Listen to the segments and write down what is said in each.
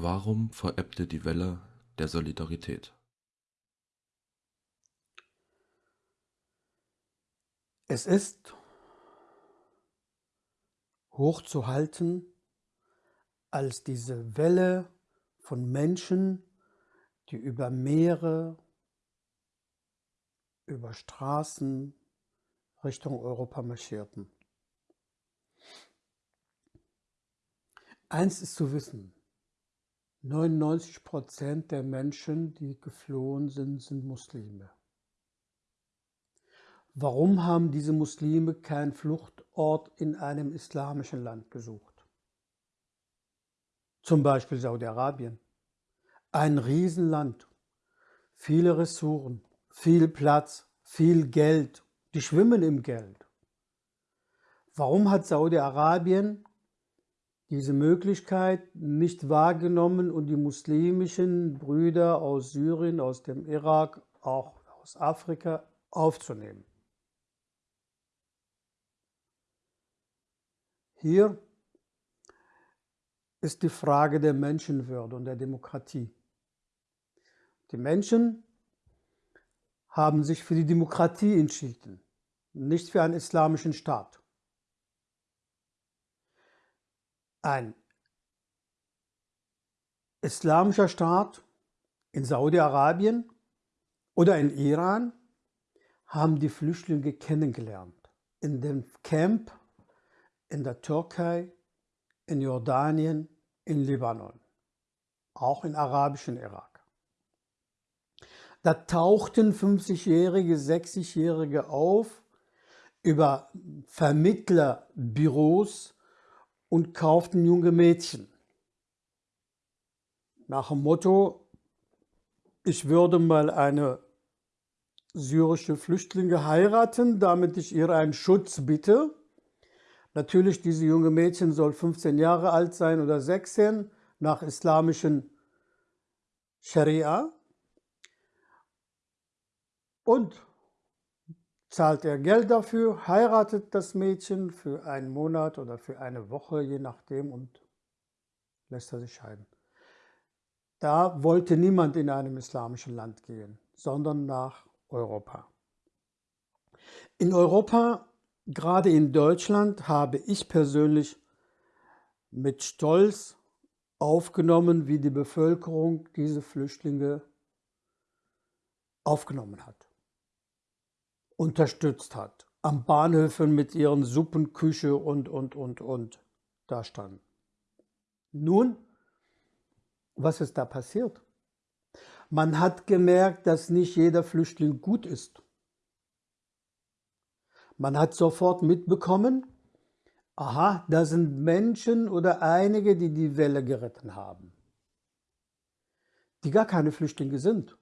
Warum verebbte die Welle der Solidarität? Es ist hochzuhalten als diese Welle von Menschen, die über Meere, über Straßen Richtung Europa marschierten. Eins ist zu wissen, 99 Prozent der Menschen, die geflohen sind, sind Muslime. Warum haben diese Muslime keinen Fluchtort in einem islamischen Land gesucht? Zum Beispiel Saudi-Arabien. Ein Riesenland, viele Ressourcen, viel Platz, viel Geld, die schwimmen im Geld. Warum hat Saudi-Arabien diese Möglichkeit nicht wahrgenommen und die muslimischen Brüder aus Syrien, aus dem Irak, auch aus Afrika aufzunehmen? Hier ist die Frage der Menschenwürde und der Demokratie. Die Menschen haben sich für die Demokratie entschieden, nicht für einen islamischen Staat. Ein islamischer Staat in Saudi-Arabien oder in Iran haben die Flüchtlinge kennengelernt. In dem Camp in der Türkei, in Jordanien, in Libanon, auch in arabischen Irak. Da tauchten 50-Jährige, 60-Jährige auf über Vermittlerbüros und kauften junge Mädchen. Nach dem Motto, ich würde mal eine syrische Flüchtlinge heiraten, damit ich ihr einen Schutz bitte. Natürlich, diese junge Mädchen soll 15 Jahre alt sein oder 16 nach islamischen Scharia. Und zahlt er Geld dafür, heiratet das Mädchen für einen Monat oder für eine Woche, je nachdem, und lässt er sich scheiden. Da wollte niemand in einem islamischen Land gehen, sondern nach Europa. In Europa Gerade in Deutschland habe ich persönlich mit Stolz aufgenommen, wie die Bevölkerung diese Flüchtlinge aufgenommen hat, unterstützt hat, am Bahnhöfen mit ihren Suppenküche und, und, und, und da standen. Nun, was ist da passiert? Man hat gemerkt, dass nicht jeder Flüchtling gut ist. Man hat sofort mitbekommen, aha, da sind Menschen oder einige, die die Welle geritten haben, die gar keine Flüchtlinge sind,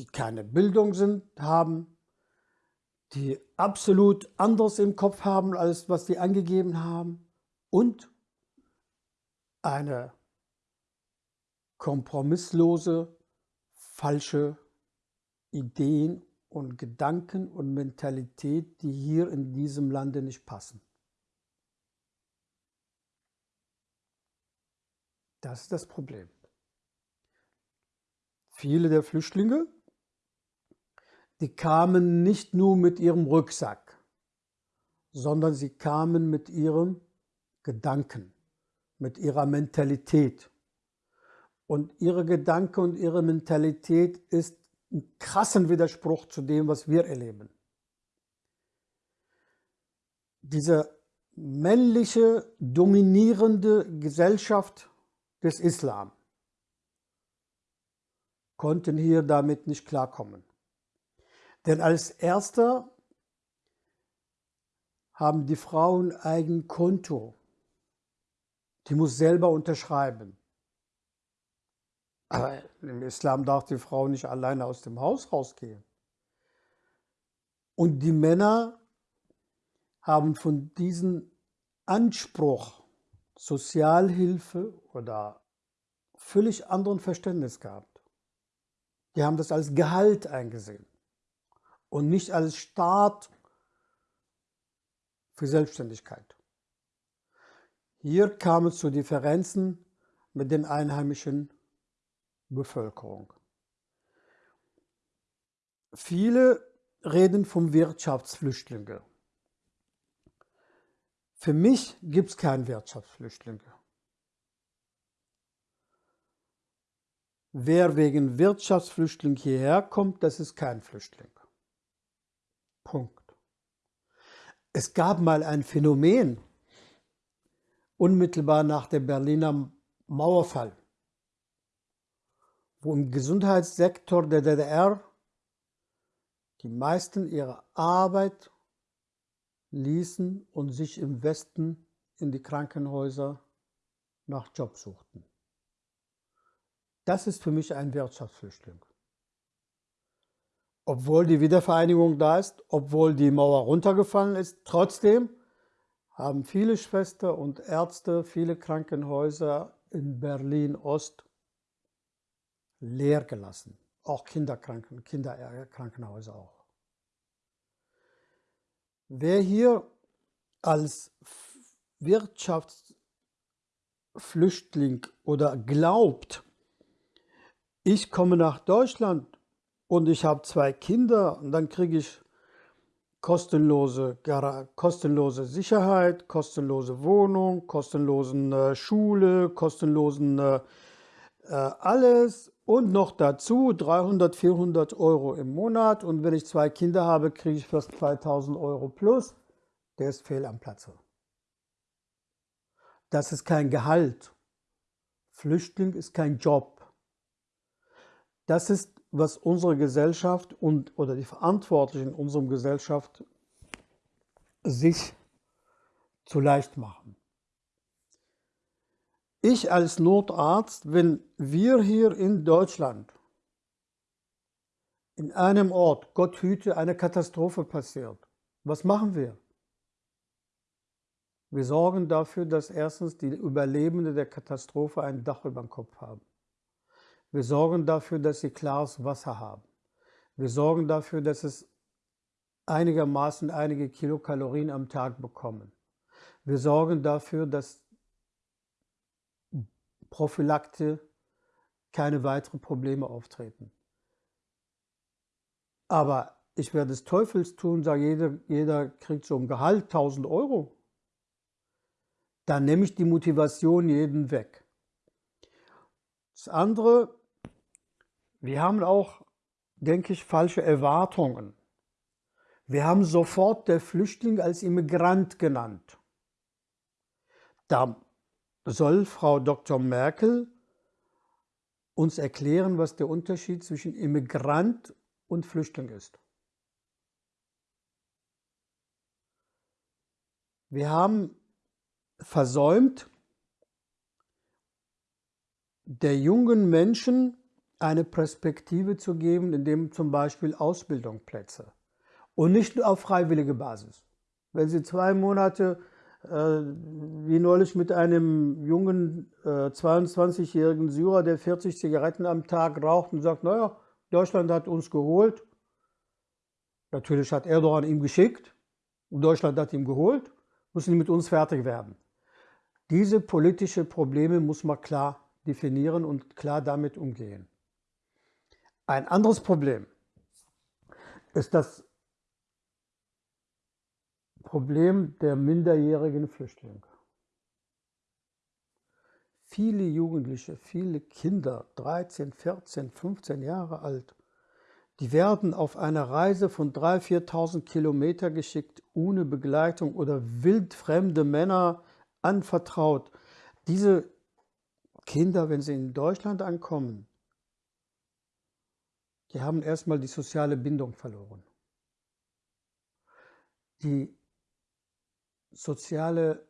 die keine Bildung sind, haben, die absolut anders im Kopf haben, als was sie angegeben haben und eine kompromisslose, falsche Ideen und Gedanken und Mentalität, die hier in diesem Lande nicht passen. Das ist das Problem. Viele der Flüchtlinge, die kamen nicht nur mit ihrem Rucksack, sondern sie kamen mit ihrem Gedanken, mit ihrer Mentalität. Und ihre Gedanke und ihre Mentalität ist einen krassen Widerspruch zu dem, was wir erleben. Diese männliche, dominierende Gesellschaft des Islam konnten hier damit nicht klarkommen. Denn als erster haben die Frauen eigen Konto. Die muss selber unterschreiben. Aber im Islam darf die Frau nicht alleine aus dem Haus rausgehen. Und die Männer haben von diesem Anspruch Sozialhilfe oder völlig anderen Verständnis gehabt. Die haben das als Gehalt eingesehen und nicht als Staat für Selbstständigkeit. Hier kam es zu Differenzen mit den einheimischen Bevölkerung. Viele reden vom Wirtschaftsflüchtlinge. Für mich gibt es keinen Wirtschaftsflüchtlinge. Wer wegen Wirtschaftsflüchtling hierher kommt, das ist kein Flüchtling. Punkt. Es gab mal ein Phänomen, unmittelbar nach dem Berliner Mauerfall, wo im Gesundheitssektor der DDR die meisten ihre Arbeit ließen und sich im Westen in die Krankenhäuser nach Job suchten. Das ist für mich ein Wirtschaftsflüchtling. Obwohl die Wiedervereinigung da ist, obwohl die Mauer runtergefallen ist, trotzdem haben viele Schwestern und Ärzte, viele Krankenhäuser in Berlin-Ost leer gelassen. Auch Kinderkranken, Kinderkrankenhäuser auch. Wer hier als Wirtschaftsflüchtling oder glaubt, ich komme nach Deutschland und ich habe zwei Kinder und dann kriege ich kostenlose, kostenlose Sicherheit, kostenlose Wohnung, kostenlosen äh, Schule, kostenlosen äh, äh alles und noch dazu 300, 400 Euro im Monat. Und wenn ich zwei Kinder habe, kriege ich fast 2000 Euro plus. Der ist fehl am Platze. Das ist kein Gehalt. Flüchtling ist kein Job. Das ist, was unsere Gesellschaft und, oder die Verantwortlichen in unserer Gesellschaft sich zu leicht machen. Ich als Notarzt, wenn wir hier in Deutschland in einem Ort, Gott hüte, eine Katastrophe passiert, was machen wir? Wir sorgen dafür, dass erstens die Überlebenden der Katastrophe ein Dach über dem Kopf haben. Wir sorgen dafür, dass sie klares Wasser haben. Wir sorgen dafür, dass es einigermaßen einige Kilokalorien am Tag bekommen. Wir sorgen dafür, dass Prophylakte keine weiteren Probleme auftreten. Aber ich werde des Teufels tun, sage jeder, jeder kriegt so ein Gehalt 1000 Euro. Dann nehme ich die Motivation jeden weg. Das andere, wir haben auch, denke ich, falsche Erwartungen. Wir haben sofort der Flüchtling als Immigrant genannt. Da soll Frau Dr. Merkel uns erklären, was der Unterschied zwischen Immigrant und Flüchtling ist. Wir haben versäumt, der jungen Menschen eine Perspektive zu geben, indem zum Beispiel Ausbildungsplätze und nicht nur auf freiwillige Basis. Wenn Sie zwei Monate äh, wie neulich mit einem jungen äh, 22-jährigen Syrer, der 40 Zigaretten am Tag raucht und sagt, naja, Deutschland hat uns geholt. Natürlich hat Erdogan ihm geschickt und Deutschland hat ihn geholt, müssen die mit uns fertig werden. Diese politischen Probleme muss man klar definieren und klar damit umgehen. Ein anderes Problem ist das Problem der minderjährigen Flüchtlinge. Viele Jugendliche, viele Kinder, 13, 14, 15 Jahre alt, die werden auf eine Reise von 3.000, 4.000 Kilometer geschickt, ohne Begleitung oder wildfremde Männer anvertraut. Diese Kinder, wenn sie in Deutschland ankommen, die haben erstmal die soziale Bindung verloren. Die soziale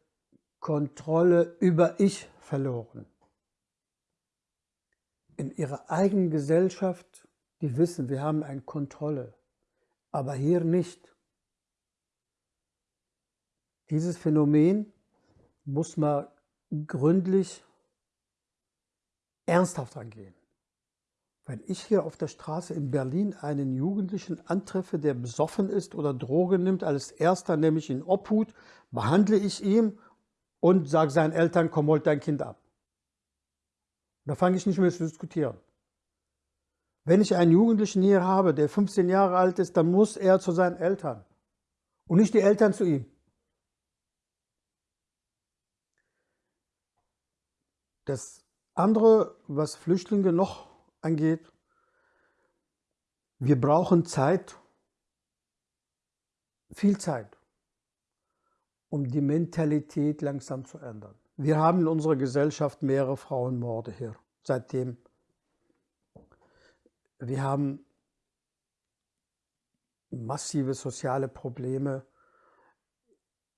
Kontrolle über Ich verloren. In ihrer eigenen Gesellschaft, die wissen, wir haben eine Kontrolle, aber hier nicht. Dieses Phänomen muss man gründlich ernsthaft angehen. Wenn ich hier auf der Straße in Berlin einen Jugendlichen antreffe, der besoffen ist oder Drogen nimmt, als erster nehme ich ihn Obhut, behandle ich ihn und sagt seinen Eltern, komm, holt dein Kind ab. Da fange ich nicht mehr zu diskutieren. Wenn ich einen Jugendlichen hier habe, der 15 Jahre alt ist, dann muss er zu seinen Eltern und nicht die Eltern zu ihm. Das andere, was Flüchtlinge noch angeht, wir brauchen Zeit, viel Zeit, um die Mentalität langsam zu ändern. Wir haben in unserer Gesellschaft mehrere Frauenmorde hier, seitdem. Wir haben massive soziale Probleme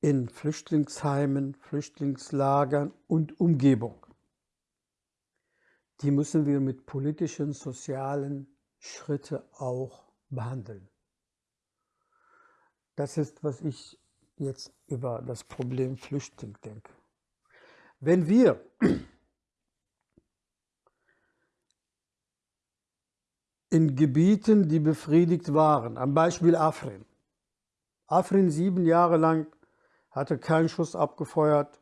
in Flüchtlingsheimen, Flüchtlingslagern und Umgebung. Die müssen wir mit politischen, sozialen Schritte auch behandeln. Das ist, was ich jetzt über das Problem Flüchtling denke. Wenn wir in Gebieten, die befriedigt waren, am Beispiel Afrin. Afrin sieben Jahre lang hatte keinen Schuss abgefeuert.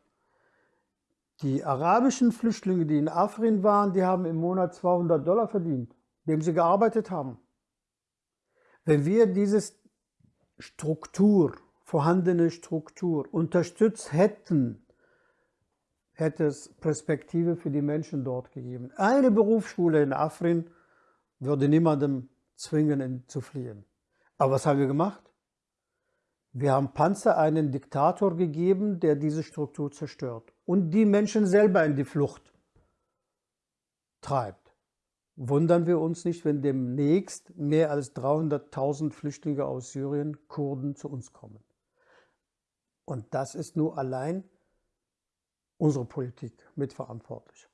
Die arabischen Flüchtlinge, die in Afrin waren, die haben im Monat 200 Dollar verdient dem sie gearbeitet haben. Wenn wir diese Struktur, vorhandene Struktur unterstützt hätten, hätte es Perspektive für die Menschen dort gegeben. Eine Berufsschule in Afrin würde niemandem zwingen zu fliehen. Aber was haben wir gemacht? Wir haben Panzer einen Diktator gegeben, der diese Struktur zerstört und die Menschen selber in die Flucht treibt wundern wir uns nicht, wenn demnächst mehr als 300.000 Flüchtlinge aus Syrien, Kurden, zu uns kommen. Und das ist nur allein unsere Politik mitverantwortlich.